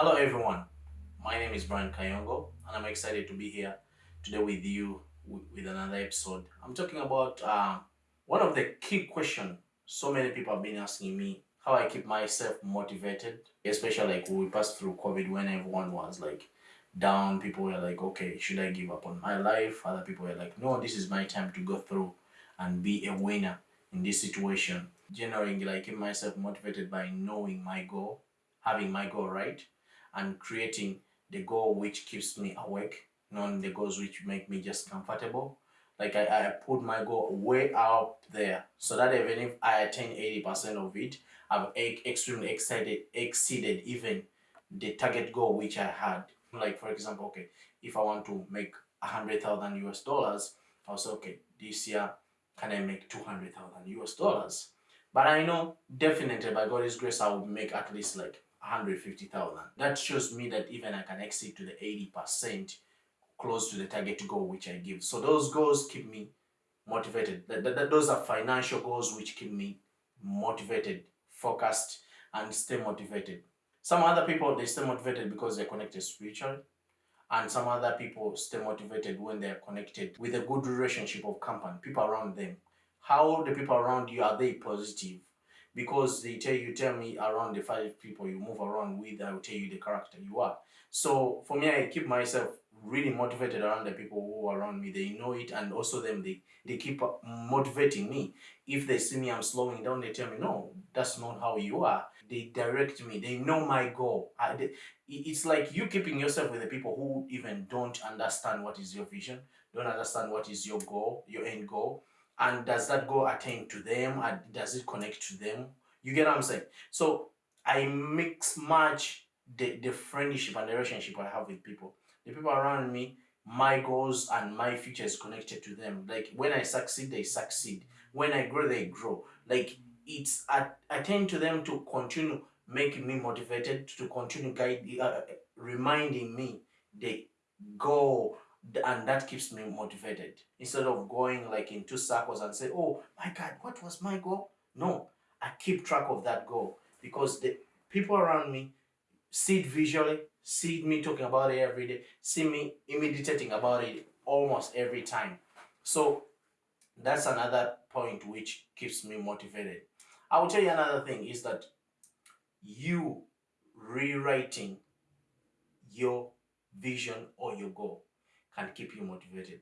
Hello everyone, my name is Brian Kayongo and I'm excited to be here today with you with another episode. I'm talking about uh, one of the key questions so many people have been asking me how I keep myself motivated, especially like we passed through COVID when everyone was like down, people were like, okay, should I give up on my life? Other people were like, no, this is my time to go through and be a winner in this situation. Generally, I keep myself motivated by knowing my goal, having my goal right, and creating the goal which keeps me awake, knowing the goals which make me just comfortable. Like I, I put my goal way up there so that even if I attain 80% of it, I've extremely excited, exceeded even the target goal which I had. Like for example, okay, if I want to make a hundred thousand US dollars, I'll say, okay, this year can I make 200,000 US dollars? But I know definitely by God's grace, I will make at least like 150,000. That shows me that even I can exceed to the 80% close to the target goal which I give. So those goals keep me motivated. That, that, those are financial goals which keep me motivated, focused, and stay motivated. Some other people, they stay motivated because they're connected spiritually. And some other people stay motivated when they're connected with a good relationship of company, people around them. How the people around you, are they positive? Because they tell you tell me around the five people you move around with i will tell you the character you are. So for me i keep myself really motivated around the people who are around me. They know it and also them they they keep motivating me. If they see me i'm slowing down they tell me no that's not how you are. They direct me. They know my goal. I, they, it's like you keeping yourself with the people who even don't understand what is your vision don't understand what is your goal your end goal and does that go attain to them? And does it connect to them? You get what i'm saying? So i mix match the, the friendship and the relationship i have with people. The people around me my goals and my future is connected to them. Like when i succeed they succeed. When i grow they grow. Like it's I, I tend to them to continue making me motivated to continue guide uh, reminding me the goal and that keeps me motivated. Instead of going like in two circles and say oh my god what was my goal? No i keep track of that goal because the people around me see it visually see me talking about it every day see me meditating about it almost every time. So that's another point which keeps me motivated. I will tell you another thing is that you rewriting your vision or your goal can keep you motivated.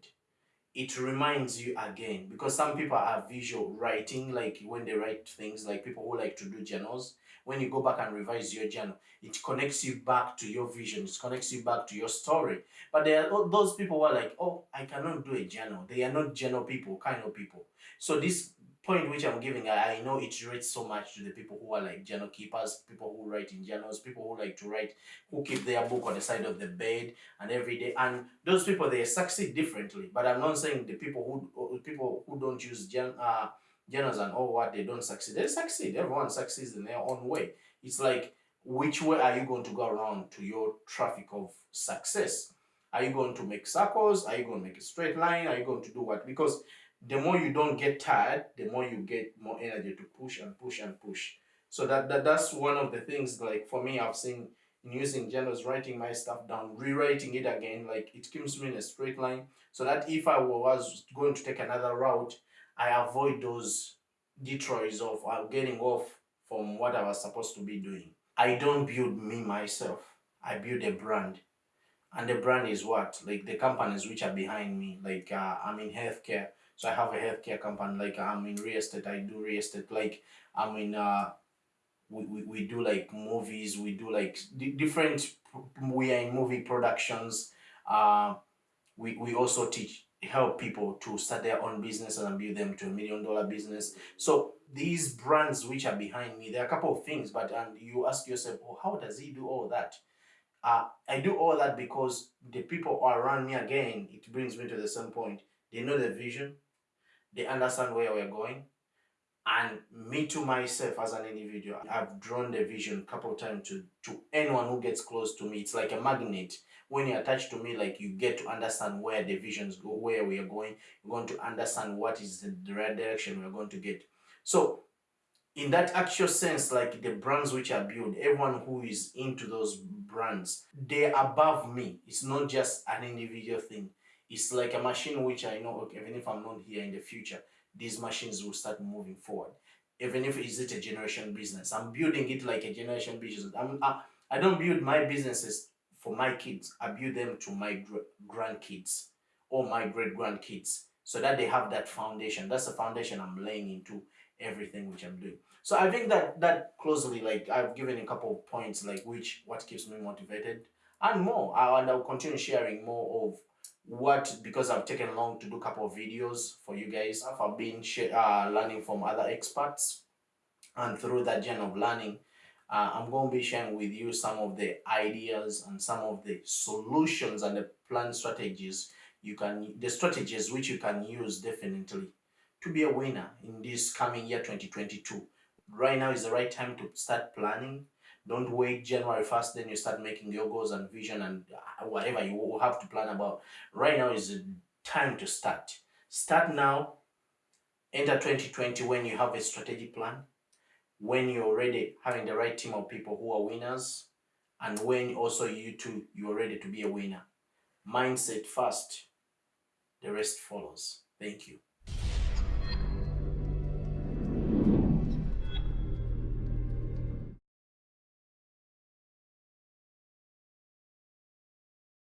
It reminds you again because some people are visual writing like when they write things like people who like to do journals when you go back and revise your journal it connects you back to your vision it connects you back to your story. But there are those people who are like oh i cannot do a journal. They are not journal people kind of people. So this point which I'm giving, I, I know it relates so much to the people who are like journal keepers, people who write in journals, people who like to write, who keep their book on the side of the bed and every day. And those people, they succeed differently. But I'm not saying the people who people who don't use gen, uh, journals and all what they don't succeed. They succeed. Everyone succeeds in their own way. It's like, which way are you going to go around to your traffic of success? Are you going to make circles? Are you going to make a straight line? Are you going to do what? Because the more you don't get tired, the more you get more energy to push and push and push. So that, that that's one of the things like for me I've seen in using journals, writing my stuff down, rewriting it again, like it keeps me in a straight line. So that if I was going to take another route, I avoid those detours of uh, getting off from what I was supposed to be doing. I don't build me myself. I build a brand. And the brand is what? Like the companies which are behind me. Like uh, I'm in healthcare. So I have a healthcare company, like I'm in real estate, I do real estate, like I'm in, uh, we, we, we do like movies, we do like different, we are in movie productions. Uh, we, we also teach, help people to start their own business and build them to a million dollar business. So these brands which are behind me, there are a couple of things, but and you ask yourself, oh, how does he do all that? Uh, I do all that because the people around me, again, it brings me to the same point. They know the vision, they understand where we're going. And me to myself as an individual i've drawn the vision a couple of times to to anyone who gets close to me. It's like a magnet. When you're attached to me like you get to understand where the visions go where we are going. You're going to understand what is the, the right direction we're going to get. So in that actual sense, like the brands which are built, everyone who is into those brands, they're above me. It's not just an individual thing. It's like a machine which I know, okay, even if I'm not here in the future, these machines will start moving forward. Even if it's it a generation business, I'm building it like a generation business. I'm, I, I don't build my businesses for my kids. I build them to my grandkids or my great grandkids so that they have that foundation. That's the foundation I'm laying into everything which I'm doing. So I think that that closely, like I've given a couple of points, like which what keeps me motivated and more. I, and I'll continue sharing more of what because I've taken long to do a couple of videos for you guys. I've been uh, learning from other experts, and through that journey of learning, uh, I'm going to be sharing with you some of the ideas and some of the solutions and the plan strategies you can the strategies which you can use definitely to be a winner in this coming year 2022 right now is the right time to start planning don't wait january 1st then you start making your goals and vision and uh, whatever you have to plan about. Right now is the time to start. Start now enter 2020 when you have a strategic plan when you're already having the right team of people who are winners and when also you too you're ready to be a winner. Mindset first the rest follows. Thank you